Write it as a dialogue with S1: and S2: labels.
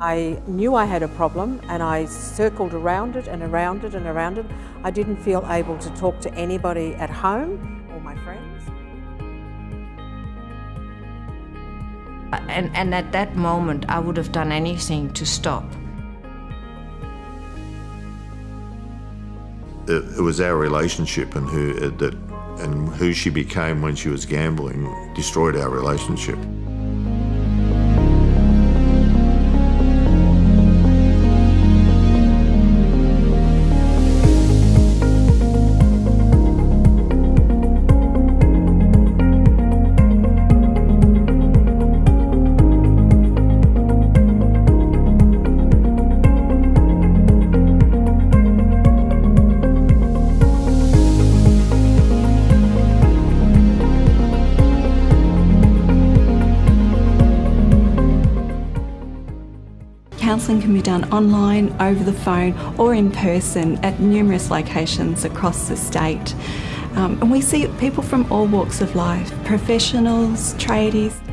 S1: I knew I had a problem and I circled around it and around it and around it. I didn't feel able to talk to anybody at home or my friends.
S2: And, and at that moment, I would have done anything to stop.
S3: It, it was our relationship and who uh, that and who she became when she was gambling destroyed our relationship.
S4: Counselling can be done online, over the phone or in person at numerous locations across the state. Um, and we see people from all walks of life, professionals, tradies.